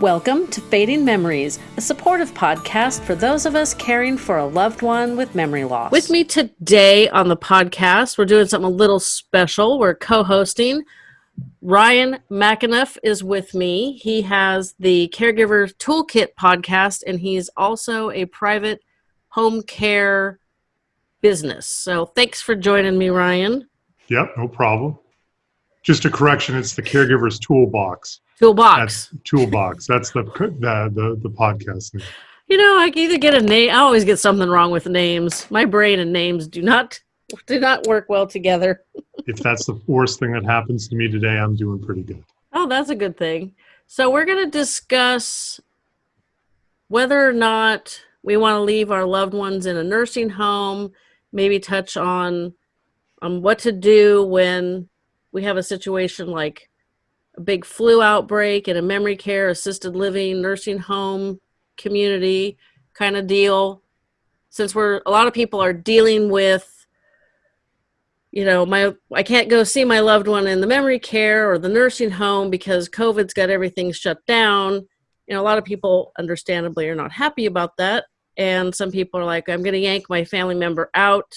Welcome to Fading Memories, a supportive podcast for those of us caring for a loved one with memory loss. With me today on the podcast, we're doing something a little special. We're co hosting. Ryan McAnuff is with me. He has the Caregiver Toolkit podcast, and he's also a private home care business. So thanks for joining me, Ryan. Yep, no problem. Just a correction, it's the Caregiver's Toolbox. Toolbox. That's toolbox. That's the the the, the podcast name. You know, I either get a name. I always get something wrong with names. My brain and names do not do not work well together. if that's the worst thing that happens to me today, I'm doing pretty good. Oh, that's a good thing. So we're going to discuss whether or not we want to leave our loved ones in a nursing home. Maybe touch on on what to do when we have a situation like a big flu outbreak in a memory care, assisted living, nursing home community kind of deal. Since we're a lot of people are dealing with you know, my I can't go see my loved one in the memory care or the nursing home because COVID's got everything shut down. You know, a lot of people understandably are not happy about that. And some people are like, I'm gonna yank my family member out.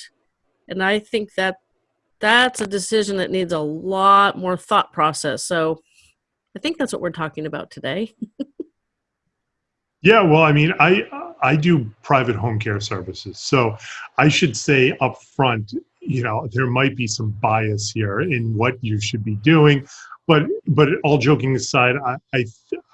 And I think that that's a decision that needs a lot more thought process. So I think that's what we're talking about today. yeah, well, I mean, I I do private home care services, so I should say up front, you know, there might be some bias here in what you should be doing, but but all joking aside, I I,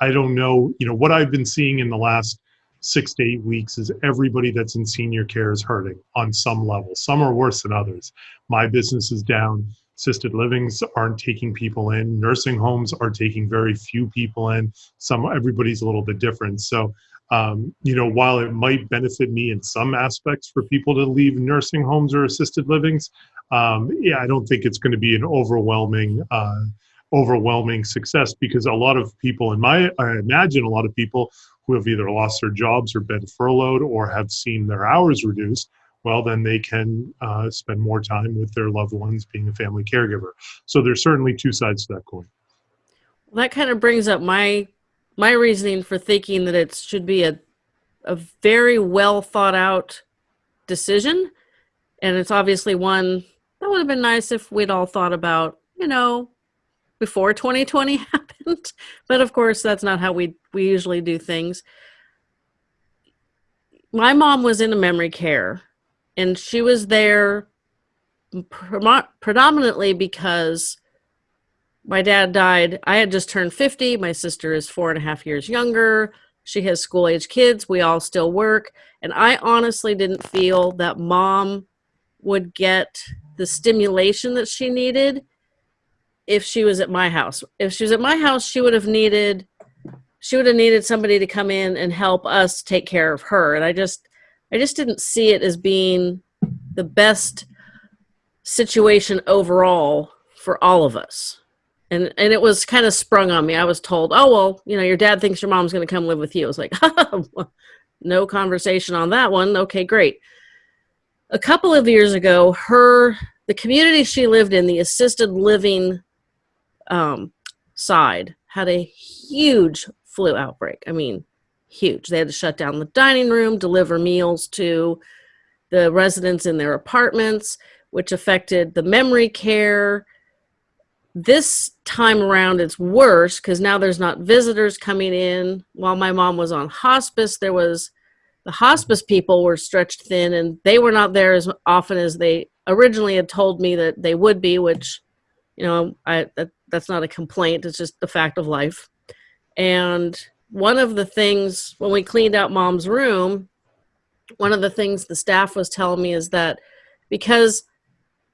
I don't know, you know, what I've been seeing in the last six to eight weeks is everybody that's in senior care is hurting on some level. Some are worse than others. My business is down assisted livings aren't taking people in. Nursing homes are taking very few people in. Some everybody's a little bit different. So um, you know while it might benefit me in some aspects for people to leave nursing homes or assisted livings um, yeah i don't think it's going to be an overwhelming uh, overwhelming success because a lot of people in my i imagine a lot of people who have either lost their jobs or been furloughed or have seen their hours reduced well, then they can uh, spend more time with their loved ones being a family caregiver. So there's certainly two sides to that coin. Well, that kind of brings up my my reasoning for thinking that it should be a a very well thought out decision, and it's obviously one that would have been nice if we'd all thought about, you know, before 2020 happened. But of course, that's not how we we usually do things. My mom was in a memory care and she was there predominantly because my dad died. I had just turned 50. My sister is four and a half years younger. She has school age kids. We all still work. And I honestly didn't feel that mom would get the stimulation that she needed if she was at my house. If she was at my house, she would have needed she would have needed somebody to come in and help us take care of her. And I just I just didn't see it as being the best situation overall for all of us. And and it was kind of sprung on me. I was told, "Oh well, you know, your dad thinks your mom's going to come live with you." I was like, "No conversation on that one." Okay, great. A couple of years ago, her the community she lived in, the assisted living um, side, had a huge flu outbreak. I mean, huge. They had to shut down the dining room, deliver meals to the residents in their apartments, which affected the memory care. This time around, it's worse because now there's not visitors coming in. While my mom was on hospice, there was the hospice people were stretched thin and they were not there as often as they originally had told me that they would be, which, you know, I that, that's not a complaint. It's just the fact of life. And one of the things when we cleaned out mom's room, one of the things the staff was telling me is that because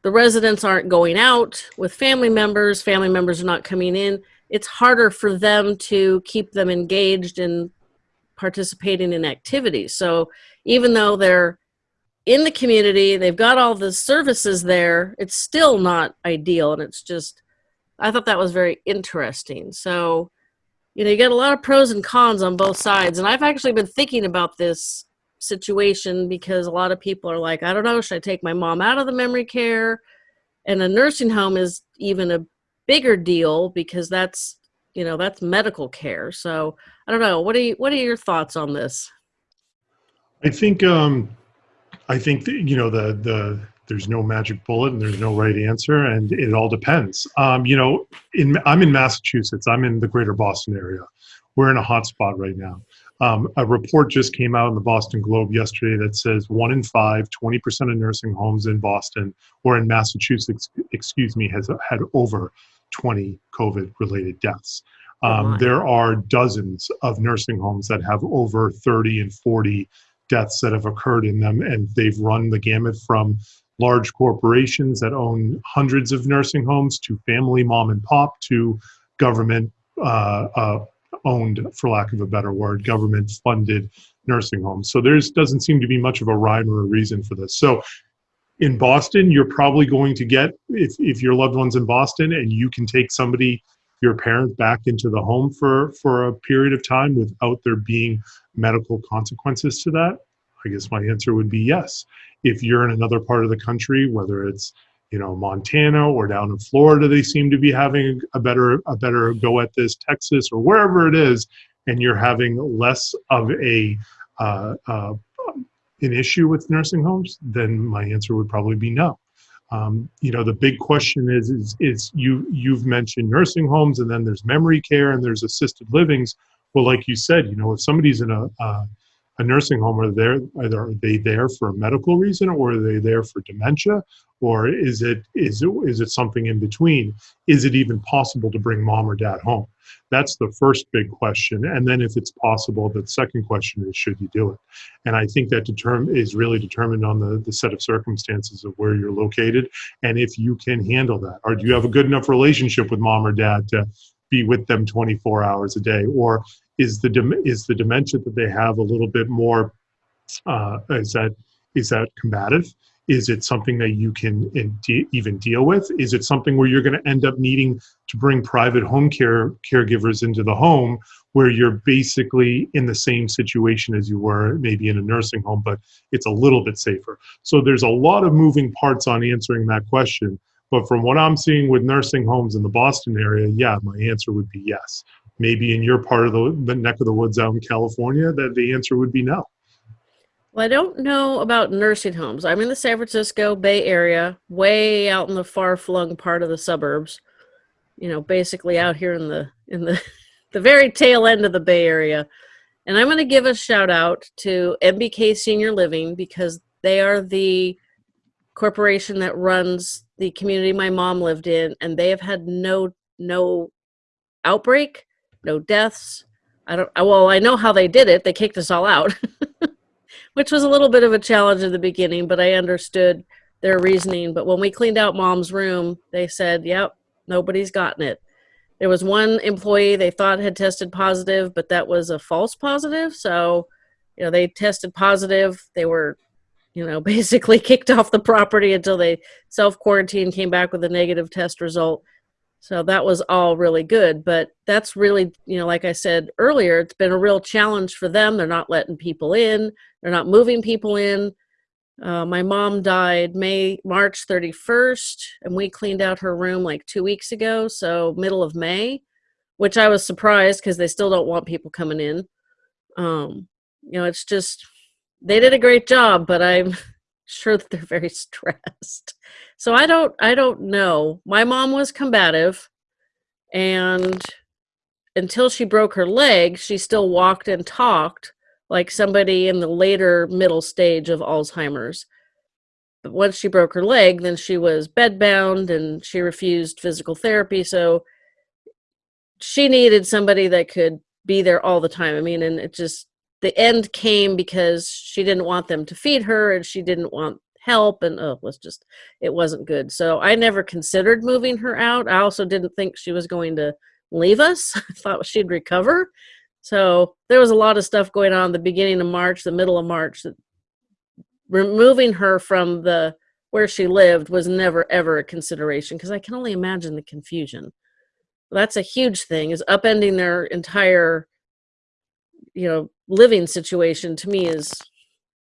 the residents aren't going out with family members, family members are not coming in, it's harder for them to keep them engaged in participating in activities. So even though they're in the community, they've got all the services there, it's still not ideal. And it's just, I thought that was very interesting. So you know, you get a lot of pros and cons on both sides. And I've actually been thinking about this situation because a lot of people are like, I don't know, should I take my mom out of the memory care? And a nursing home is even a bigger deal because that's, you know, that's medical care. So I don't know. What are you, what are your thoughts on this? I think um, I think you know the the there's no magic bullet and there's no right answer and it all depends. Um, you know, in I'm in Massachusetts. I'm in the Greater Boston area. We're in a hot spot right now. Um, a report just came out in the Boston Globe yesterday that says one in five, 20% of nursing homes in Boston or in Massachusetts, excuse me, has had over 20 COVID related deaths. Oh, Um, my. there are dozens of nursing homes that have over 30 and 40 deaths that have occurred in them, and they've run the gamut from large corporations that own hundreds of nursing homes to family mom and pop to government uh, uh, owned, for lack of a better word, government funded nursing homes. So there's doesn't seem to be much of a rhyme or a reason for this. So in Boston, you're probably going to get if if your loved one's in Boston and you can take somebody your parent back into the home for for a period of time without there being medical consequences to that i guess my answer would be yes. If you're in another part of the country whether it's you know montana or down in florida they seem to be having a better a better go at this texas or wherever it is and you're having less of a uh, uh, an issue with nursing homes then my answer would probably be no. Um, you know the big question is, is is you you've mentioned nursing homes and then there's memory care and there's assisted livings. Well like you said you know if somebody's in a uh, a nursing home are there either are they there for a medical reason or are they there for dementia? Or is it is it is it something in between? Is it even possible to bring mom or dad home? That's the first big question. And then if it's possible the second question is should you do it? And i think that determ- is really determined on the, the set of circumstances of where you're located and if you can handle that. Or do you have a good enough relationship with mom or dad to be with them 24 hours a day? Or is the is the dementia that they have a little bit more uh, is that is that combative? Is it something that you can de- even deal with? Is it something where you're going to end up needing to bring private home care caregivers into the home where you're basically in the same situation as you were maybe in a nursing home but it's a little bit safer? So there's a lot of moving parts on answering that question but from what i'm seeing with nursing homes in the boston area yeah my answer would be yes maybe in your part of the, the neck of the woods out in california that the answer would be no Well, I don't know about nursing homes. I'm in the San Francisco Bay Area, way out in the far flung part of the suburbs. You know, basically out here in the in the the very tail end of the Bay Area. And I'm going to give a shout out to MBK Senior Living because they are the corporation that runs the community my mom lived in and they have had no no outbreak, no deaths. I don't well, I know how they did it. They kicked us all out. which was a little bit of a challenge in the beginning, but I understood their reasoning. But when we cleaned out mom's room, they said, yep, nobody's gotten it. There was one employee they thought had tested positive, but that was a false positive. So, you know, they tested positive. They were, you know, basically kicked off the property until they self quarantined, came back with a negative test result. So that was all really good. But that's really, you know, like I said earlier, it's been a real challenge for them. They're not letting people in, they're not moving people in. Uh, my mom died May March 31st, and we cleaned out her room like two weeks ago, so middle of May, which I was surprised because they still don't want people coming in. Um, you know, it's just they did a great job, but I'm sure that they're very stressed. So I don't I don't know. My mom was combative, and until she broke her leg, she still walked and talked like somebody in the later middle stage of Alzheimer's. But once she broke her leg, then she was bedbound and she refused physical therapy. So she needed somebody that could be there all the time. I mean, and it just, the end came because she didn't want them to feed her and she didn't want help and oh, it was just, it wasn't good. So I never considered moving her out. I also didn't think she was going to leave us. I thought she'd recover. So there was a lot of stuff going on the beginning of March, the middle of March. That removing her from the where she lived was never ever a consideration because I can only imagine the confusion. That's a huge thing is upending their entire you know living situation to me is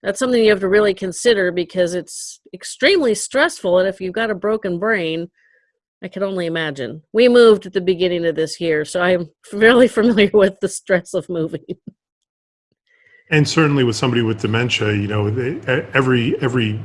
that's something you have to really consider because it's extremely stressful and if you've got a broken brain I can only imagine. We moved at the beginning of this year, so I'm fairly familiar with the stress of moving. And certainly with somebody with dementia, you know, every every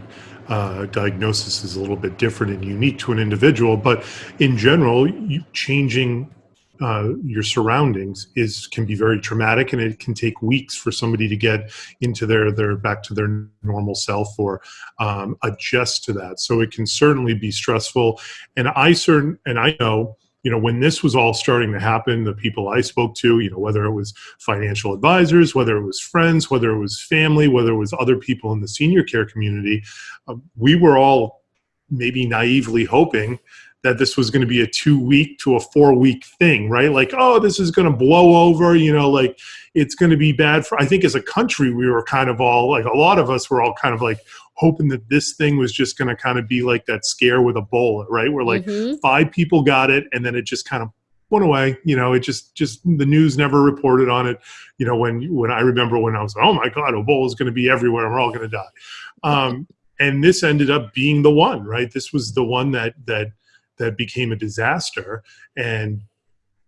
uh, diagnosis is a little bit different and unique to an individual. But in general, changing uh, your surroundings is can be very traumatic, and it can take weeks for somebody to get into their their back to their normal self or um, adjust to that. So it can certainly be stressful. And I certain and I know you know, when this was all starting to happen, the people I spoke to, you know, whether it was financial advisors, whether it was friends, whether it was family, whether it was other people in the senior care community, uh, we were all maybe naively hoping that this was going to be a two week to a four week thing, right? Like, oh, this is going to blow over, you know, like it's going to be bad for, I think as a country, we were kind of all like, a lot of us were all kind of like, hoping that this thing was just going to kind of be like that scare with Ebola, right? Where like Mhm. five people got it and then it just kind of went away. You know, it just just the news never reported on it. You know, when when I remember when I was, oh my God, Ebola is going to be everywhere and we're all going to die. Um, and this ended up being the one, right? This was the one that that that became a disaster. And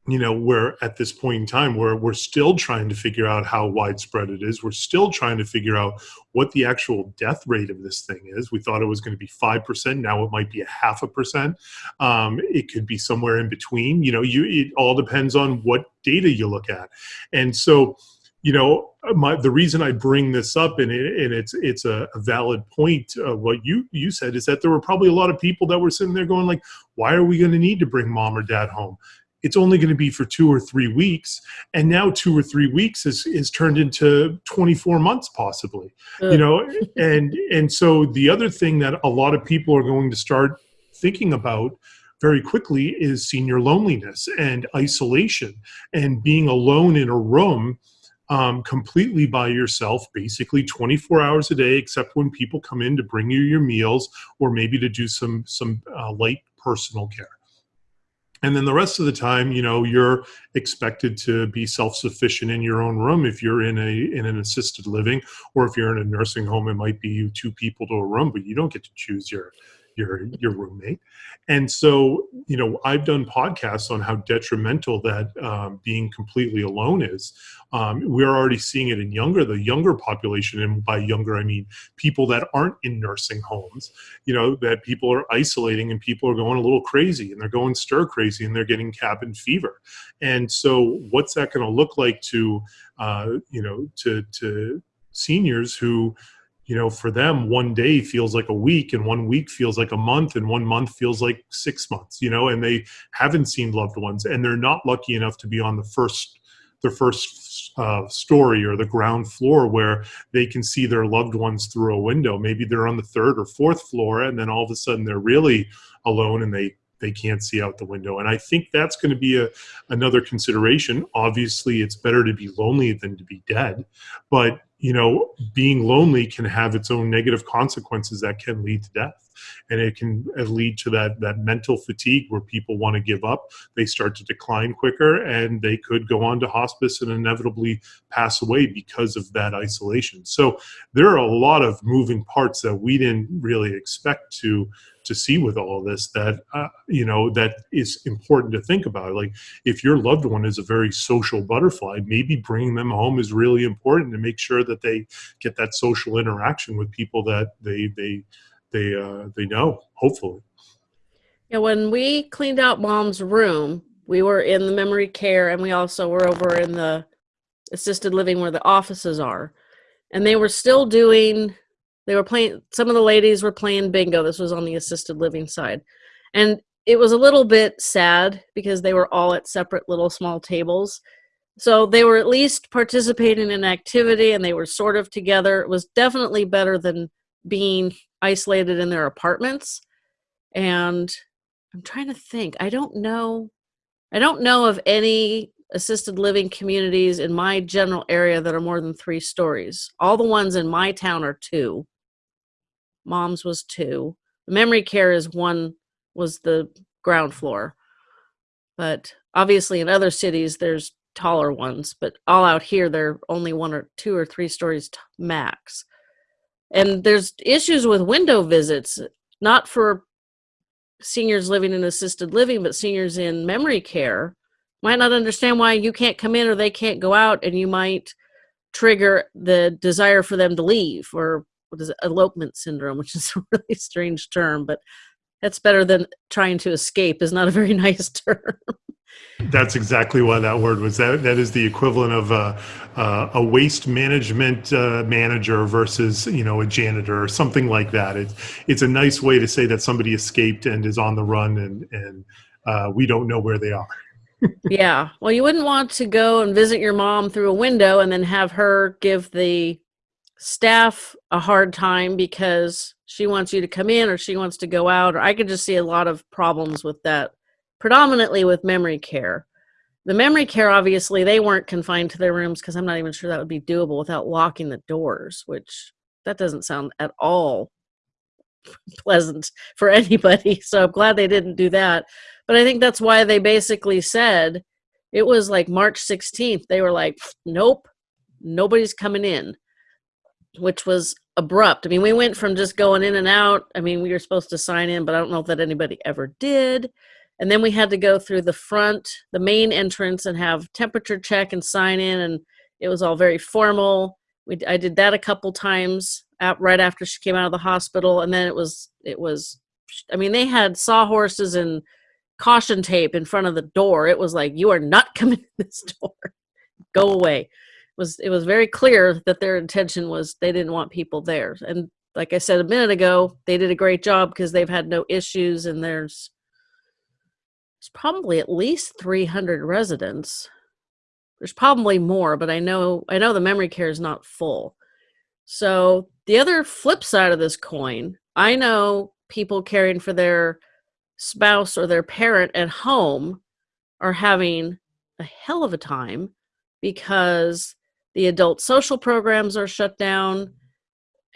you know we're at this point in time where we're still trying to figure out how widespread it is. We're still trying to figure out what the actual death rate of this thing is. We thought it was going to be 5% now it might be a half a percent. Um, it could be somewhere in between. You know you it all depends on what data you look at. And so you know my, the reason i bring this up and, it, and it's it's a, a valid point uh, what you you said is that there were probably a lot of people that were sitting there going like why are we going to need to bring mom or dad home? It's only going to be for two or three weeks. And now two or three weeks is, is turned into 24 months possibly you know? And and so the other thing that a lot of people are going to start thinking about very quickly is senior loneliness and isolation and being alone in a room um, completely by yourself basically 24 hours a day except when people come in to bring you your meals or maybe to do some some uh, light personal care. And then the rest of the time you know you're expected to be self-sufficient in your own room if you're in a in an assisted living or if you're in a nursing home it might be you two people to a room but you don't get to choose your your your roommate. And so you know i've done podcasts on how detrimental that um, being completely alone is. Um, we're already seeing it in younger the younger population and by younger i mean people that aren't in nursing homes you know that people are isolating and people are going a little crazy and they're going stir crazy and they're getting cabin fever. And so what's that going to look like to uh, you know to to seniors who you know for them one day feels like a week and one week feels like a month and one month feels like six months you know and they haven't seen loved ones and they're not lucky enough to be on the first their first uh, story or the ground floor where they can see their loved ones through a window. Maybe they're on the third or fourth floor and then all of a sudden they're really alone and they they can't see out the window. And i think that's going to be a another consideration. Obviously it's better to be lonely than to be dead but you know being lonely can have its own negative consequences that can lead to death. And it can uh, lead to that that mental fatigue where people want to give up. They start to decline quicker and they could go on to hospice and inevitably pass away because of that isolation. So there are a lot of moving parts that we didn't really expect to to see with all this that uh, you know that is important to think about like if your loved one is a very social butterfly maybe bringing them home is really important to make sure that they get that social interaction with people that they they they uh, they know hopefully Yeah, when we cleaned out mom's room, we were in the memory care and we also were over in the assisted living where the offices are. And they were still doing they were playing some of the ladies were playing bingo. This was on the assisted living side. And it was a little bit sad because they were all at separate little small tables. So they were at least participating in activity and they were sort of together. It was definitely better than being isolated in their apartments. And I'm trying to think. I don't know. I don't know of any assisted living communities in my general area that are more than three stories. All the ones in my town are two. Mom's was two. The memory care is one was the ground floor. But obviously in other cities there's taller ones, but all out here they're only one or two or three stories max. And there's issues with window visits, not for seniors living in assisted living, but seniors in memory care might not understand why you can't come in or they can't go out, and you might trigger the desire for them to leave or what is it, elopement syndrome, which is a really strange term, but that's better than trying to escape is not a very nice term. That's exactly why that word was. That that is the equivalent of a uh, a waste management uh, manager versus you know a janitor or something like that. It's it's a nice way to say that somebody escaped and is on the run and and uh, we don't know where they are. yeah. Well, you wouldn't want to go and visit your mom through a window and then have her give the staff a hard time because she wants you to come in or she wants to go out or i could just see a lot of problems with that predominantly with memory care. The memory care obviously they weren't confined to their rooms because i'm not even sure that would be doable without locking the doors which that doesn't sound at all pleasant for anybody so i'm glad they didn't do that. But i think that's why they basically said it was like march 16th they were like nope nobody's coming in which was abrupt. I mean, we went from just going in and out. I mean, we were supposed to sign in, but I don't know that anybody ever did. And then we had to go through the front, the main entrance, and have temperature check and sign in, and it was all very formal. We, I did that a couple times right after she came out of the hospital, and then it was it was. I mean, they had sawhorses and caution tape in front of the door. It was like, you are not coming in this door. Go away was it was very clear that their intention was they didn't want people there. And like i said a minute ago they did a great job because they've had no issues and there's there's probably at least 300 residents. There's probably more but i know i know the memory care is not full. So the other flip side of this coin i know people caring for their spouse or their parent at home are having a hell of a time because the adult social programs are shut down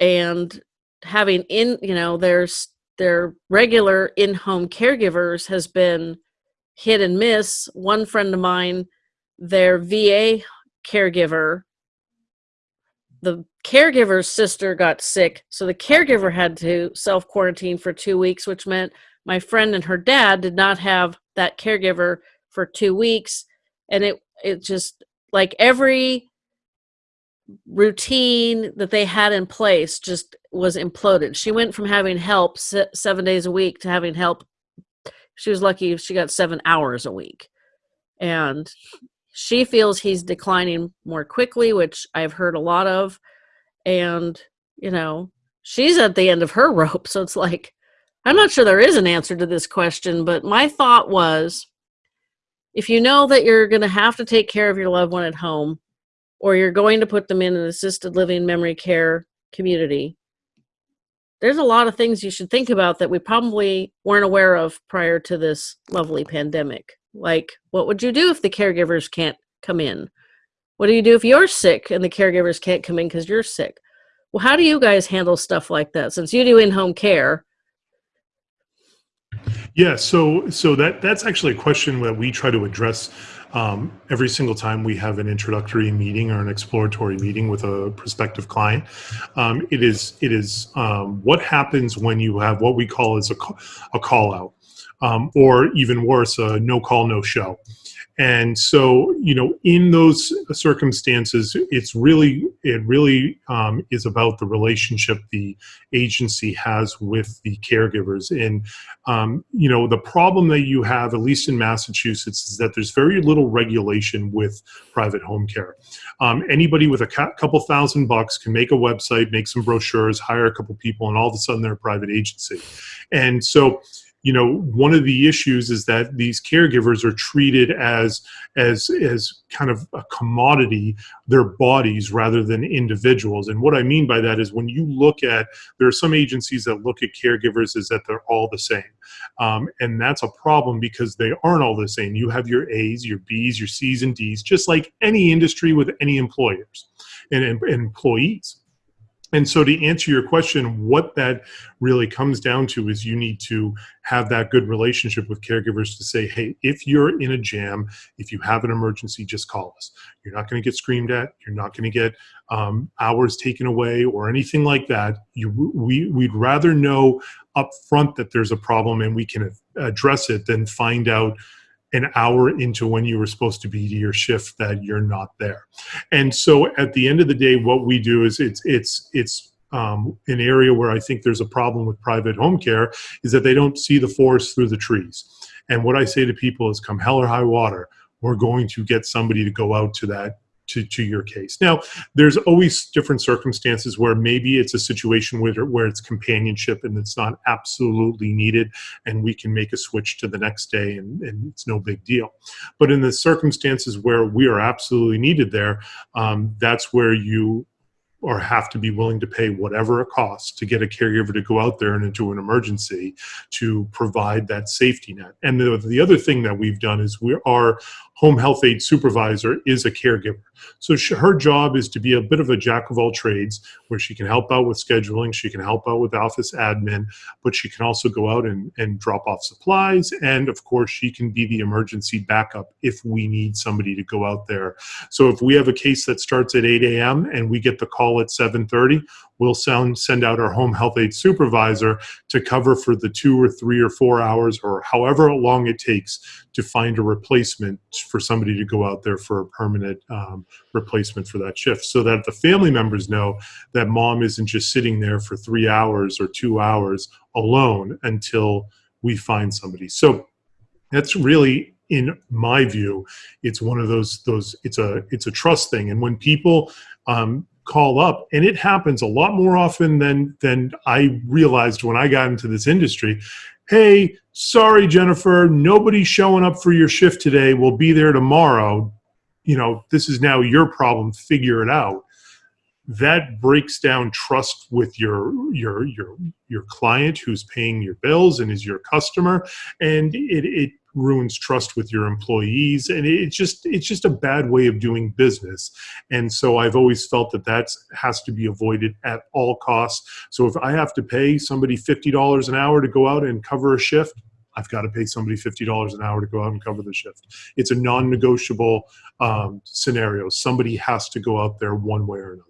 and having in you know there's their regular in-home caregivers has been hit and miss. One friend of mine their va caregiver the caregiver's sister got sick so the caregiver had to self quarantine for two weeks which meant my friend and her dad did not have that caregiver for two weeks. And it it just like every routine that they had in place just was imploded. She went from having help seven days a week to having help. She was lucky she got seven hours a week. And she feels he's declining more quickly, which I've heard a lot of. And, you know, she's at the end of her rope. So it's like, I'm not sure there is an answer to this question, but my thought was if you know that you're going to have to take care of your loved one at home, or you're going to put them in an assisted living memory care community, there's a lot of things you should think about that we probably weren't aware of prior to this lovely pandemic. Like, what would you do if the caregivers can't come in? What do you do if you're sick and the caregivers can't come in because you're sick? Well, how do you guys handle stuff like that? Since you do in-home care, yeah, so so that that's actually a question that we try to address um, every single time we have an introductory meeting or an exploratory meeting with a prospective client. Um, it is it is um, what happens when you have what we call as a, a call out, um, or even worse, a no call no show. And so, you know, in those circumstances, it's really, it really um, is about the relationship the agency has with the caregivers. And, um, you know, the problem that you have, at least in Massachusetts, is that there's very little regulation with private home care. Um, anybody with a couple thousand bucks can make a website, make some brochures, hire a couple people, and all of a sudden they're a private agency. And so, you know one of the issues is that these caregivers are treated as as as kind of a commodity their bodies rather than individuals. And what i mean by that is when you look at there are some agencies that look at caregivers as that they're all the same. Um, and that's a problem because they aren't all the same. You have your a's your b's your c's and d's just like any industry with any employers and, and employees And so, to answer your question, what that really comes down to is you need to have that good relationship with caregivers to say, hey, if you're in a jam, if you have an emergency, just call us. You're not going to get screamed at. You're not going to get um, hours taken away or anything like that. You, we, we'd rather know up front that there's a problem and we can address it than find out an hour into when you were supposed to be to your shift that you're not there. And so at the end of the day, what we do is it's it's it's um, an area where I think there's a problem with private home care is that they don't see the forest through the trees. And what I say to people is, come hell or high water, we're going to get somebody to go out to that to, to your case. Now, there's always different circumstances where maybe it's a situation where, where it's companionship and it's not absolutely needed, and we can make a switch to the next day and, and it's no big deal. But in the circumstances where we are absolutely needed there, um, that's where you or have to be willing to pay whatever it costs to get a caregiver to go out there and into an emergency to provide that safety net. And the, the other thing that we've done is we our home health aide supervisor is a caregiver. So she, her job is to be a bit of a jack of all trades where she can help out with scheduling, she can help out with office admin, but she can also go out and, and drop off supplies. And of course, she can be the emergency backup if we need somebody to go out there. So if we have a case that starts at 8 a.m. and we get the call at 7.30, we'll sound, send out our home health aide supervisor to cover for the two or three or four hours or however long it takes to find a replacement for somebody to go out there for a permanent um, replacement for that shift so that the family members know that mom isn't just sitting there for three hours or two hours alone until we find somebody. So that's really in my view it's one of those those it's a it's a trust thing and when people um, call up and it happens a lot more often than than i realized when i got into this industry. Hey sorry jennifer nobody's showing up for your shift today. We'll be there tomorrow. You know this is now your problem. Figure it out. That breaks down trust with your your your your client who's paying your bills and is your customer and it, it ruins trust with your employees and it's just it's just a bad way of doing business and so i've always felt that that has to be avoided at all costs so if i have to pay somebody $50 an hour to go out and cover a shift I've got to pay somebody $50 an hour to go out and cover the shift. It's a non negotiable um, scenario. Somebody has to go out there one way or another.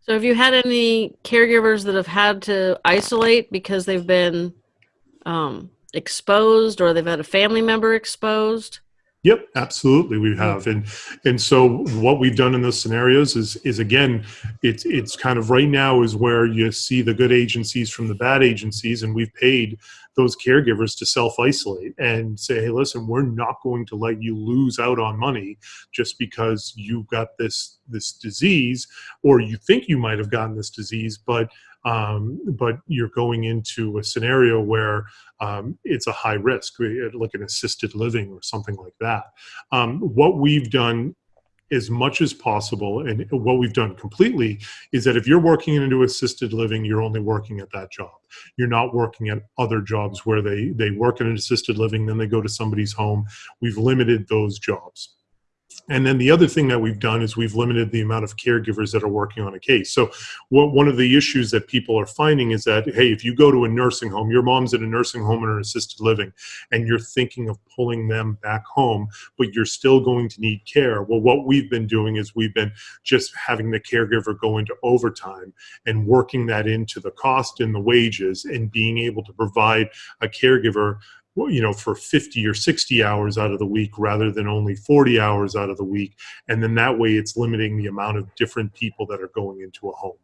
So, have you had any caregivers that have had to isolate because they've been um, exposed or they've had a family member exposed? Yep, absolutely, we hmm. have, and and so what we've done in those scenarios is is again, it's it's kind of right now is where you see the good agencies from the bad agencies, and we've paid those caregivers to self isolate and say, hey, listen, we're not going to let you lose out on money just because you've got this this disease, or you think you might have gotten this disease, but um, but you're going into a scenario where um, it's a high risk, like an assisted living or something like that. Um, what we've done as much as possible and what we've done completely is that if you're working into assisted living you're only working at that job. You're not working at other jobs where they they work in an assisted living then they go to somebody's home. We've limited those jobs and then the other thing that we've done is we've limited the amount of caregivers that are working on a case. So what, one of the issues that people are finding is that, hey, if you go to a nursing home, your mom's in a nursing home or an assisted living, and you're thinking of pulling them back home, but you're still going to need care. Well, what we've been doing is we've been just having the caregiver go into overtime and working that into the cost and the wages and being able to provide a caregiver you know for 50 or 60 hours out of the week rather than only 40 hours out of the week. And then that way it's limiting the amount of different people that are going into a home.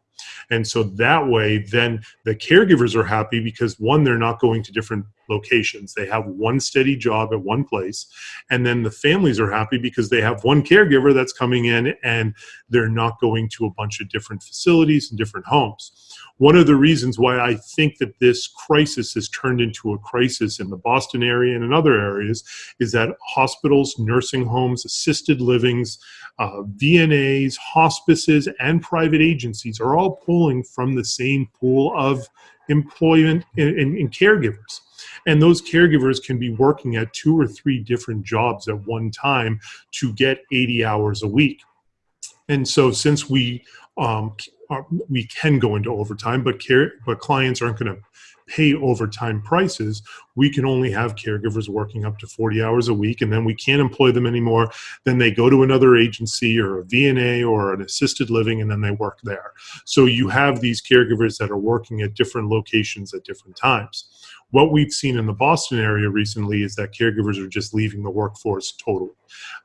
And so that way then the caregivers are happy because one they're not going to different locations. They have one steady job at one place. And then the families are happy because they have one caregiver that's coming in and they're not going to a bunch of different facilities and different homes one of the reasons why I think that this crisis has turned into a crisis in the Boston area and in other areas is that hospitals, nursing homes, assisted livings, uh, VNAs, hospices, and private agencies are all pulling from the same pool of employment and, and, and caregivers. And those caregivers can be working at two or three different jobs at one time to get 80 hours a week And so since we um, are, we can go into overtime, but care but clients aren't going to pay overtime prices, we can only have caregivers working up to 40 hours a week, and then we can't employ them anymore. Then they go to another agency or a VNA or an assisted living, and then they work there. So you have these caregivers that are working at different locations at different times. What we've seen in the Boston area recently is that caregivers are just leaving the workforce totally.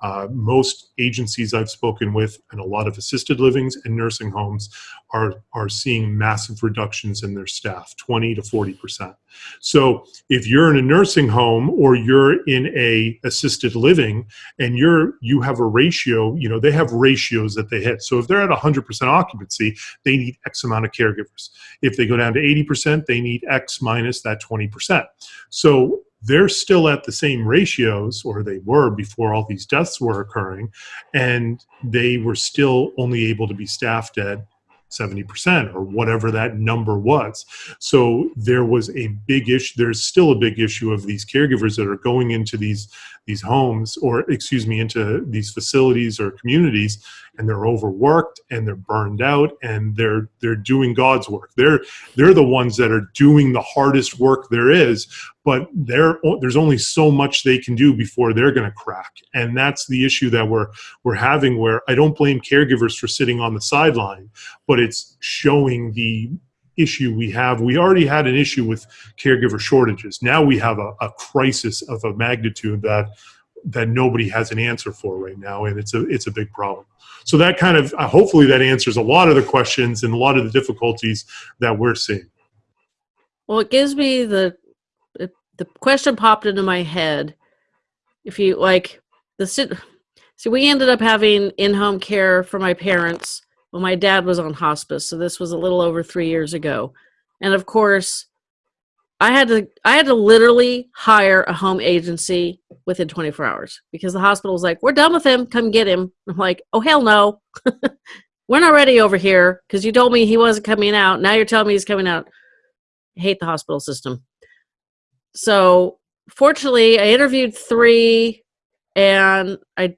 Uh, most agencies I've spoken with and a lot of assisted livings and nursing homes are, are seeing massive reductions in their staff, 20 to 40%. So if you're in a nursing home or you're in a assisted living and you're you have a ratio, you know, they have ratios that they hit. So if they're at 100% occupancy, they need X amount of caregivers. If they go down to 80%, they need X minus that 20%. So they're still at the same ratios, or they were before all these deaths were occurring, and they were still only able to be staffed at 70% or whatever that number was. So there was a big issue. There's still a big issue of these caregivers that are going into these these homes or excuse me into these facilities or communities and they're overworked and they're burned out and they're they're doing God's work. They're they're the ones that are doing the hardest work there is, but there there's only so much they can do before they're going to crack. And that's the issue that we're we're having where I don't blame caregivers for sitting on the sideline, but it's showing the issue we have. We already had an issue with caregiver shortages. Now we have a, a crisis of a magnitude that that nobody has an answer for right now, and it's a it's a big problem. So that kind of uh, hopefully that answers a lot of the questions and a lot of the difficulties that we're seeing. Well, it gives me the the question popped into my head. If you like the see, we ended up having in-home care for my parents well, my dad was on hospice, so this was a little over three years ago. And of course, I had to I had to literally hire a home agency within 24 hours because the hospital was like, "We're done with him. Come get him." I'm like, "Oh hell no, we're not ready over here because you told me he wasn't coming out. Now you're telling me he's coming out." I hate the hospital system. So fortunately, I interviewed three, and I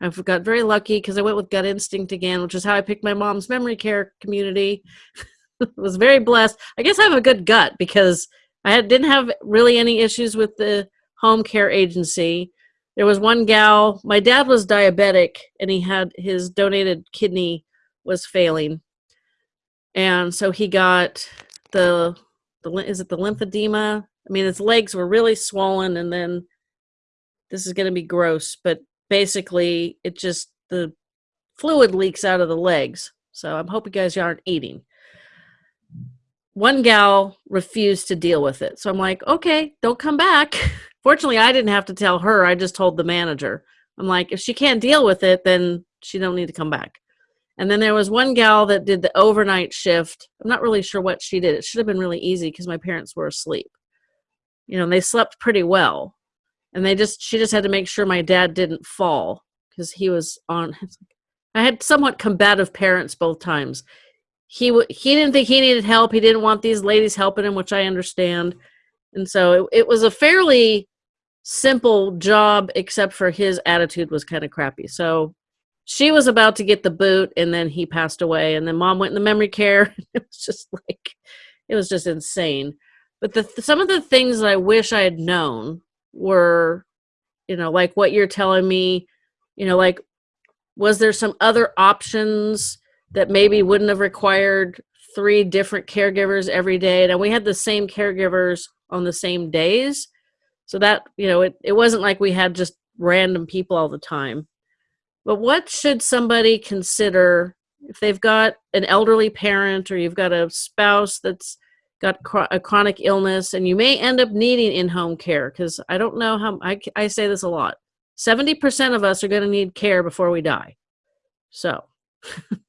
I've got very lucky because I went with gut instinct again, which is how I picked my mom's memory care community. was very blessed. I guess I have a good gut because I had, didn't have really any issues with the home care agency. There was one gal, my dad was diabetic and he had his donated kidney was failing. And so he got the, the is it the lymphedema? I mean, his legs were really swollen and then this is going to be gross, but basically it just the fluid leaks out of the legs. So I'm hoping you guys aren't eating. One gal refused to deal with it. So I'm like, okay, don't come back. Fortunately, I didn't have to tell her. I just told the manager. I'm like, if she can't deal with it, then she don't need to come back. And then there was one gal that did the overnight shift. I'm not really sure what she did. It should have been really easy because my parents were asleep. You know, they slept pretty well and they just she just had to make sure my dad didn't fall because he was on i had somewhat combative parents both times he he didn't think he needed help. He didn't want these ladies helping him which i understand. And so it, it was a fairly simple job except for his attitude was kind of crappy. So she was about to get the boot and then he passed away and then mom went in the memory care. It was just like it was just insane. But the some of the things that i wish i had known were you know like what you're telling me you know like was there some other options that maybe wouldn't have required three different caregivers every day. And we had the same caregivers on the same days. So that you know it, it wasn't like we had just random people all the time. But what should somebody consider if they've got an elderly parent or you've got a spouse that's got a chronic illness and you may end up needing in-home care? Because i don't know how I, I say this a lot. 70% of us are going to need care before we die. So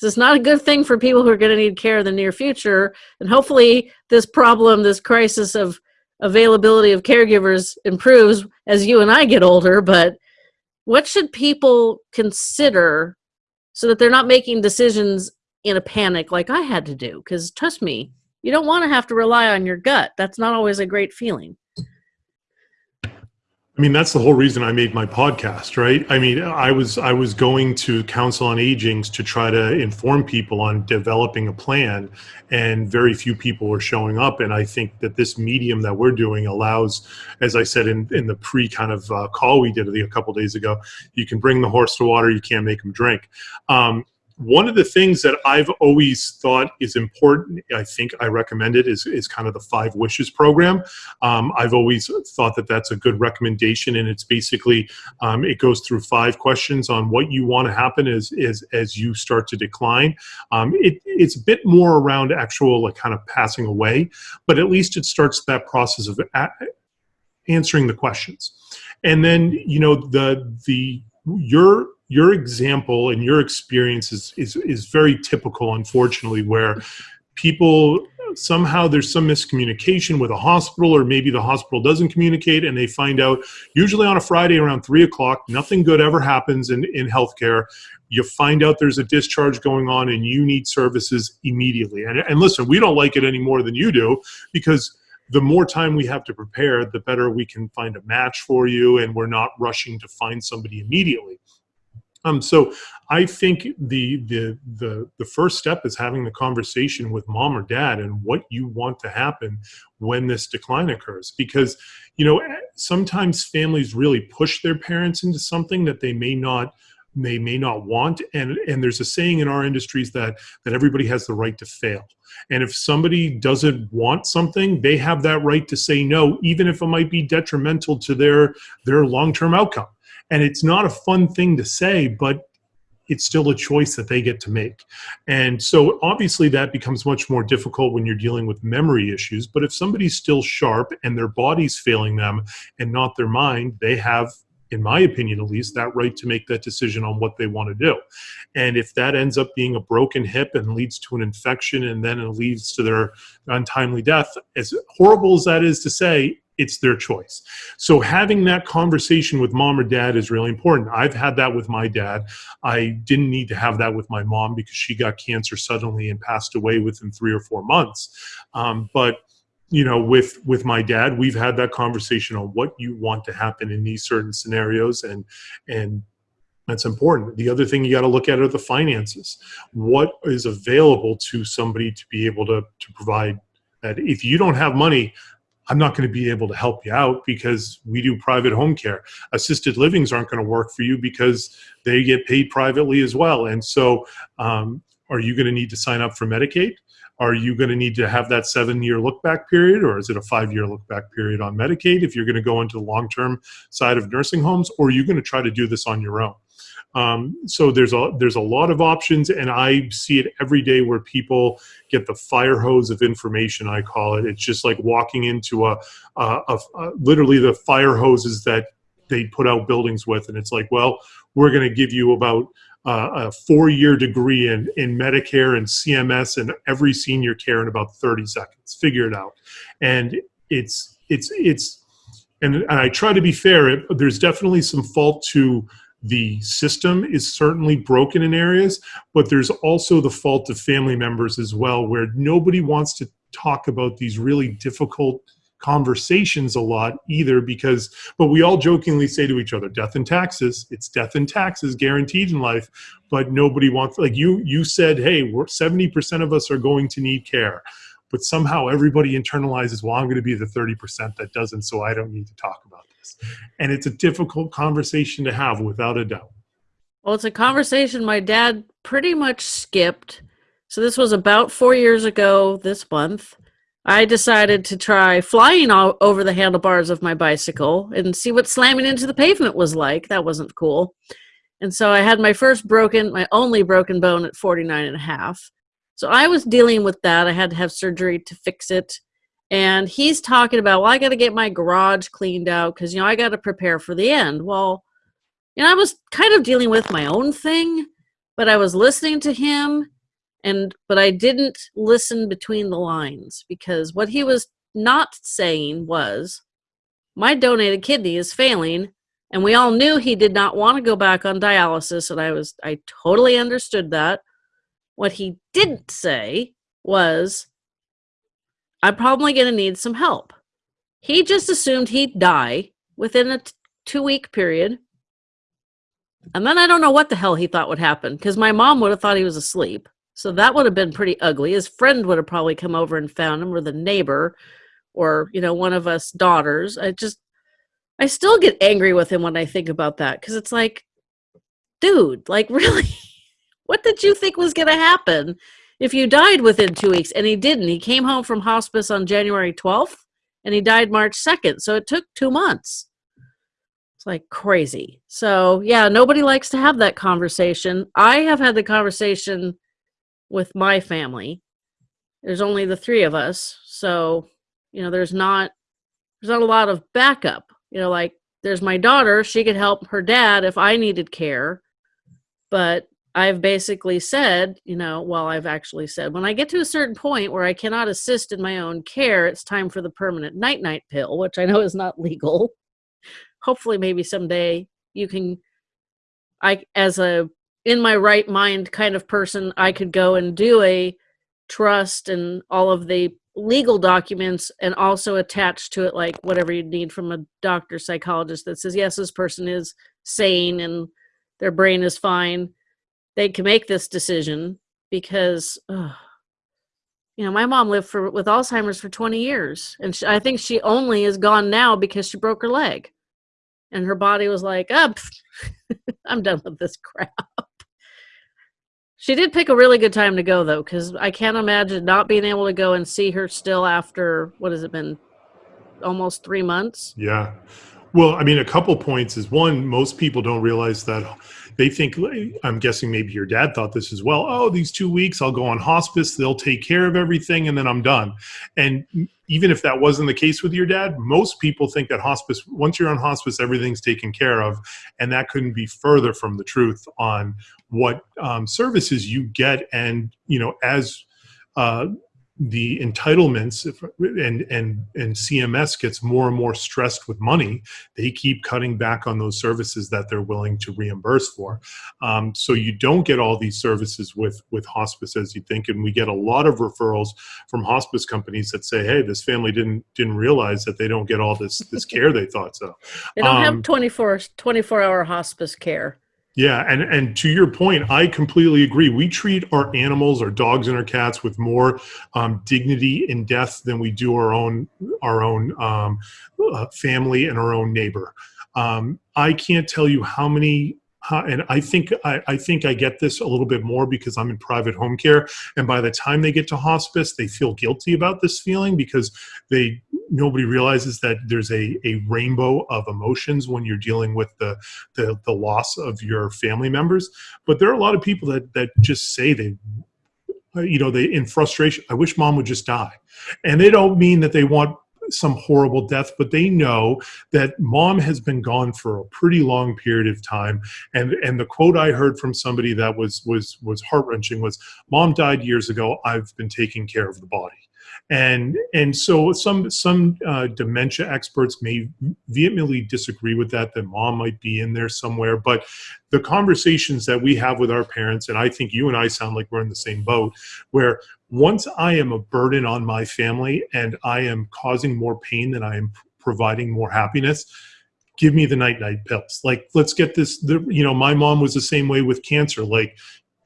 this is not a good thing for people who are going to need care in the near future and hopefully this problem this crisis of availability of caregivers improves as you and i get older but what should people consider so that they're not making decisions in a panic like i had to do because trust me you don't want to have to rely on your gut. That's not always a great feeling. I mean, that's the whole reason I made my podcast, right? I mean, I was I was going to Council on Agings to try to inform people on developing a plan, and very few people were showing up. And I think that this medium that we're doing allows, as I said in in the pre kind of uh, call we did a couple days ago, you can bring the horse to water, you can't make him drink. Um, one of the things that I've always thought is important, I think I recommend it, is, is kind of the Five Wishes program. Um, I've always thought that that's a good recommendation, and it's basically um, it goes through five questions on what you want to happen as as, as you start to decline. Um, it, it's a bit more around actual like kind of passing away, but at least it starts that process of answering the questions, and then you know the the your your example and your experience is, is, is very typical, unfortunately, where people somehow there's some miscommunication with a hospital or maybe the hospital doesn't communicate and they find out usually on a friday around three o'clock nothing good ever happens in, in healthcare. You find out there's a discharge going on and you need services immediately. And, and listen we don't like it any more than you do because the more time we have to prepare the better we can find a match for you and we're not rushing to find somebody immediately um, so I think the, the the the first step is having the conversation with mom or dad and what you want to happen when this decline occurs. Because you know sometimes families really push their parents into something that they may not they may not want. And and there's a saying in our industries that that everybody has the right to fail. And if somebody doesn't want something they have that right to say no even if it might be detrimental to their their long-term outcome and it's not a fun thing to say, but it's still a choice that they get to make. And so obviously that becomes much more difficult when you're dealing with memory issues. But if somebody's still sharp and their body's failing them and not their mind, they have in my opinion at least, that right to make that decision on what they want to do. And if that ends up being a broken hip and leads to an infection and then it leads to their untimely death, as horrible as that is to say, it's their choice. So having that conversation with mom or dad is really important. I've had that with my dad. I didn't need to have that with my mom because she got cancer suddenly and passed away within three or four months. Um, but you know, with with my dad, we've had that conversation on what you want to happen in these certain scenarios, and and that's important. The other thing you got to look at are the finances. What is available to somebody to be able to to provide that? If you don't have money, I'm not going to be able to help you out because we do private home care. Assisted livings aren't going to work for you because they get paid privately as well. And so, um, are you going to need to sign up for Medicaid? Are you going to need to have that seven year look back period, or is it a five year look back period on Medicaid if you're going to go into the long term side of nursing homes, or are you going to try to do this on your own? Um, so there's a there's a lot of options, and I see it every day where people get the fire hose of information. I call it. It's just like walking into a, a, a, a literally the fire hoses that they put out buildings with, and it's like, well, we're going to give you about uh, a four-year degree in in Medicare and CMS and every senior care in about 30 seconds. Figure it out, and it's it's it's and, and I try to be fair. It, there's definitely some fault to the system is certainly broken in areas, but there's also the fault of family members as well, where nobody wants to talk about these really difficult conversations a lot either because but we all jokingly say to each other death and taxes it's death and taxes guaranteed in life but nobody wants like you you said hey we're 70% of us are going to need care but somehow everybody internalizes well i'm going to be the 30% that doesn't so i don't need to talk about and it's a difficult conversation to have without a doubt. Well, it's a conversation my dad pretty much skipped. So this was about four years ago this month. I decided to try flying all over the handlebars of my bicycle and see what slamming into the pavement was like. That wasn't cool. And so I had my first broken, my only broken bone at 49 and a half. So I was dealing with that. I had to have surgery to fix it and he's talking about well i got to get my garage cleaned out because you know i got to prepare for the end. Well you know i was kind of dealing with my own thing but i was listening to him and but i didn't listen between the lines because what he was not saying was my donated kidney is failing and we all knew he did not want to go back on dialysis and i was i totally understood that. What he didn't say was I'm probably going to need some help. He just assumed he'd die within a two week period. And then I don't know what the hell he thought would happen because my mom would have thought he was asleep. So that would have been pretty ugly. His friend would have probably come over and found him, or the neighbor, or, you know, one of us daughters. I just, I still get angry with him when I think about that because it's like, dude, like, really? what did you think was going to happen if you died within two weeks? And he didn't. He came home from hospice on January 12th and he died March 2nd. So it took two months. It's like crazy. So, yeah, nobody likes to have that conversation. I have had the conversation with my family. There's only the three of us. So, you know, there's not there's not a lot of backup. You know, like there's my daughter, she could help her dad if I needed care. But I've basically said, you know, well, I've actually said, when I get to a certain point where I cannot assist in my own care, it's time for the permanent night night pill, which I know is not legal. Hopefully maybe someday you can i as a in my right mind kind of person i could go and do a trust and all of the legal documents and also attach to it like whatever you need from a doctor psychologist that says yes this person is sane and their brain is fine they can make this decision because you know my mom lived for with alzheimer's for 20 years and she, i think she only is gone now because she broke her leg and her body was like, ah, up, oh, I'm done with this crap. She did pick a really good time to go though, because I can't imagine not being able to go and see her still after what has it been, almost three months. Yeah, well, I mean, a couple points is one, most people don't realize that they think, I'm guessing maybe your dad thought this as well. Oh, these two weeks, I'll go on hospice, they'll take care of everything, and then I'm done. And even if that wasn't the case with your dad, most people think that hospice, once you're on hospice, everything's taken care of. And that couldn't be further from the truth on what um, services you get. And, you know, as uh, the entitlements and and and CMS gets more and more stressed with money, they keep cutting back on those services that they're willing to reimburse for. Um, so you don't get all these services with with hospice as you think, and we get a lot of referrals from hospice companies that say, "Hey, this family didn't didn't realize that they don't get all this this care they thought so." They don't um, have 24, 24 hour hospice care. Yeah, and and to your point, I completely agree. We treat our animals, our dogs and our cats, with more um, dignity in death than we do our own our own um, uh, family and our own neighbor. Um, I can't tell you how many Uh, and I think I, I, think I get this a little bit more because I'm in private home care, and by the time they get to hospice, they feel guilty about this feeling because they nobody realizes that there's a, a rainbow of emotions when you're dealing with the, the, the loss of your family members. But there are a lot of people that that just say they you know they in frustration i wish mom would just die and they don't mean that they want some horrible death, but they know that mom has been gone for a pretty long period of time. And and the quote I heard from somebody that was was was heart wrenching was, "Mom died years ago. I've been taking care of the body." And and so some some uh, dementia experts may vehemently disagree with that that mom might be in there somewhere. But the conversations that we have with our parents and i think you and i sound like we're in the same boat where once i am a burden on my family and i am causing more pain than i am providing more happiness give me the night night pills. Like let's get this the, you know my mom was the same way with cancer. Like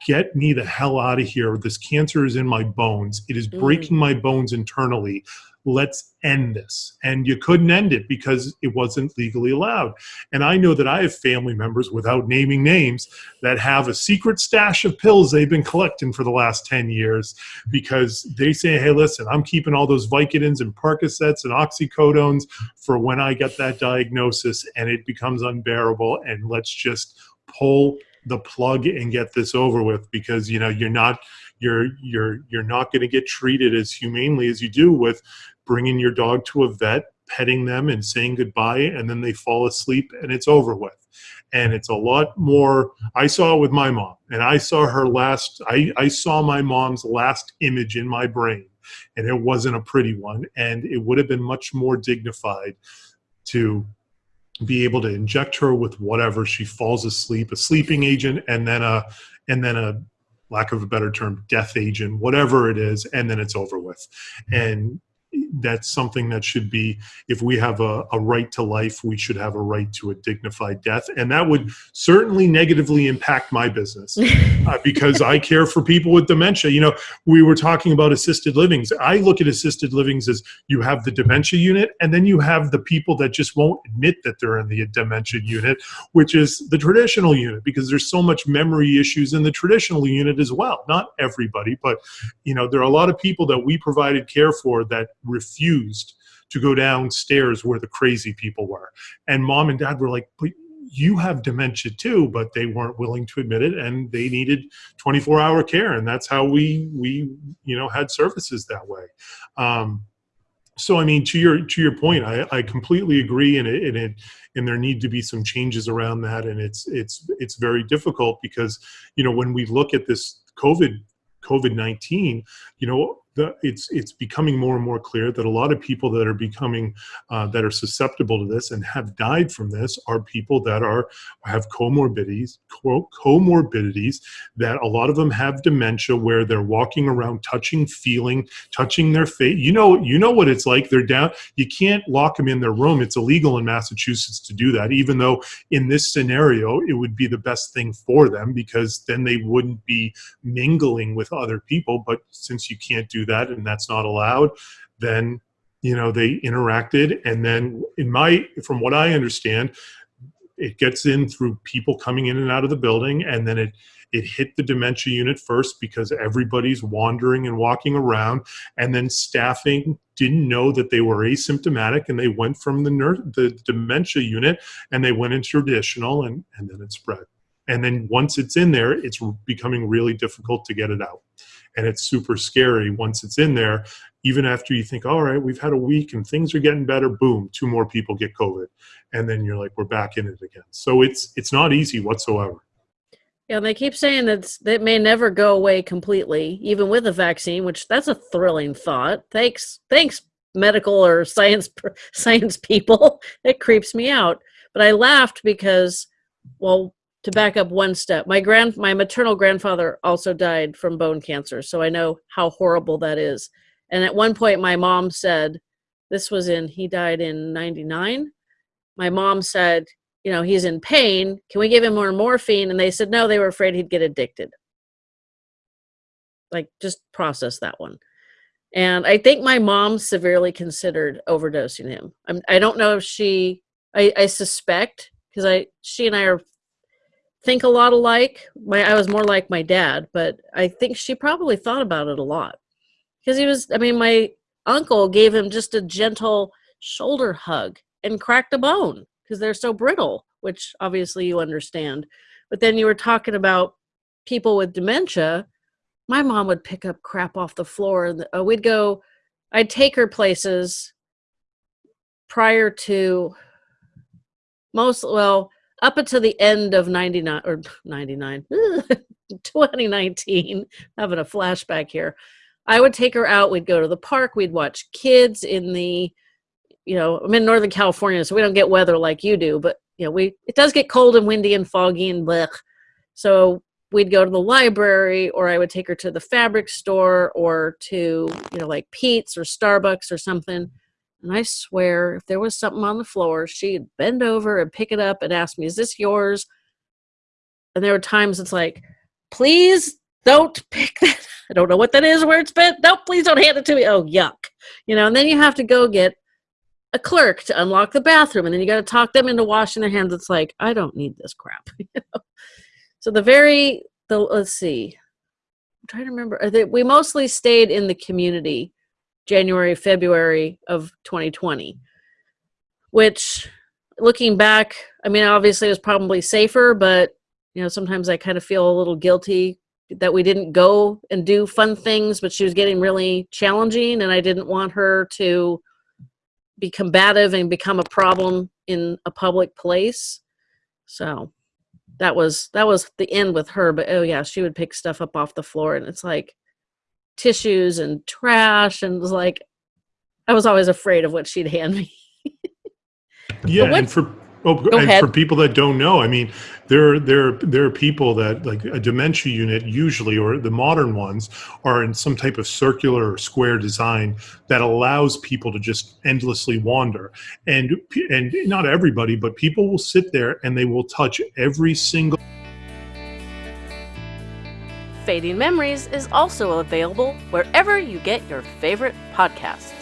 get me the hell out of here. This cancer is in my bones. It is breaking mm. my bones internally. Let's end this. And you couldn't end it because it wasn't legally allowed. And I know that I have family members, without naming names, that have a secret stash of pills they've been collecting for the last 10 years because they say, hey, listen, I'm keeping all those Vicodins and Percocets and oxycodones for when I get that diagnosis and it becomes unbearable. And let's just pull the plug and get this over with because you know you're not you're you're you're not going to get treated as humanely as you do with bringing your dog to a vet petting them and saying goodbye and then they fall asleep and it's over with. And it's a lot more i saw it with my mom and i saw her last i i saw my mom's last image in my brain and it wasn't a pretty one and it would have been much more dignified to be able to inject her with whatever she falls asleep, a sleeping agent, and then a and then a lack of a better term, death agent, whatever it is, and then it's over with. And that's something that should be if we have a, a right to life we should have a right to a dignified death. And that would certainly negatively impact my business uh, because i care for people with dementia. You know we were talking about assisted livings. I look at assisted livings as you have the dementia unit and then you have the people that just won't admit that they're in the dementia unit which is the traditional unit because there's so much memory issues in the traditional unit as well. Not everybody but you know there are a lot of people that we provided care for that refused to go downstairs where the crazy people were. And mom and dad were like, but you have dementia too, but they weren't willing to admit it and they needed 24 hour care. And that's how we, we, you know, had services that way. Um, so I mean, to your to your point, I, I completely agree, and it, and it and there need to be some changes around that, and it's it's it's very difficult because you know when we look at this COVID COVID nineteen, you know it's it's becoming more and more clear that a lot of people that are becoming uh, that are susceptible to this and have died from this are people that are have comorbidities comorbidities that a lot of them have dementia where they're walking around touching feeling touching their face. You know you know what it's like. They're down. You can't lock them in their room. It's illegal in massachusetts to do that even though in this scenario it would be the best thing for them because then they wouldn't be mingling with other people. But since you can't do that and that's not allowed, then you know they interacted. And then in my from what I understand, it gets in through people coming in and out of the building and then it it hit the dementia unit first because everybody's wandering and walking around. And then staffing didn't know that they were asymptomatic and they went from the nurse, the dementia unit and they went into traditional and, and then it spread. And then once it's in there it's becoming really difficult to get it out and it's super scary once it's in there even after you think all right we've had a week and things are getting better boom two more people get covid. And then you're like we're back in it again. So it's it's not easy whatsoever. Yeah they keep saying that that may never go away completely even with a vaccine which that's a thrilling thought. Thanks thanks medical or science science people. It creeps me out. But i laughed because well to back up one step. My grand my maternal grandfather also died from bone cancer so i know how horrible that is. And at one point my mom said this was in he died in 99 my mom said you know he's in pain can we give him more morphine? And they said no they were afraid he'd get addicted. Like just process that one. And i think my mom severely considered overdosing him. I'm, i don't know if she i, I suspect because i she and i are think a lot alike. My I was more like my dad, but I think she probably thought about it a lot. Because he was I mean my uncle gave him just a gentle shoulder hug and cracked a bone because they're so brittle, which obviously you understand. But then you were talking about people with dementia. My mom would pick up crap off the floor and uh, we'd go I'd take her places prior to most well up until the end of 99 or 99 2019 having a flashback here i would take her out we'd go to the park we'd watch kids in the you know i'm in northern california so we don't get weather like you do but you know we it does get cold and windy and foggy and blech. So we'd go to the library or i would take her to the fabric store or to you know like Peet's or starbucks or something and I swear, if there was something on the floor, she'd bend over and pick it up and ask me, Is this yours? And there were times it's like, Please don't pick that. I don't know what that is, where it's been. No, please don't hand it to me. Oh, yuck. You know, and then you have to go get a clerk to unlock the bathroom. And then you got to talk them into washing their hands. It's like, I don't need this crap. So the very, the let's see. I'm trying to remember. Uh, we mostly stayed in the community January, February of 2020, which looking back, I mean, obviously it was probably safer, but you know, sometimes I kind of feel a little guilty that we didn't go and do fun things, but she was getting really challenging and I didn't want her to be combative and become a problem in a public place. So that was that was the end with her, but oh yeah, she would pick stuff up off the floor and it's like tissues and trash and was like I was always afraid of what she'd hand me. yeah, and for Oh, Go and for people that don't know, I mean, there there there are people that like a dementia unit usually, or the modern ones, are in some type of circular or square design that allows people to just endlessly wander. And and not everybody, but people will sit there and they will touch every single. Fading Memories is also available wherever you get your favorite podcasts.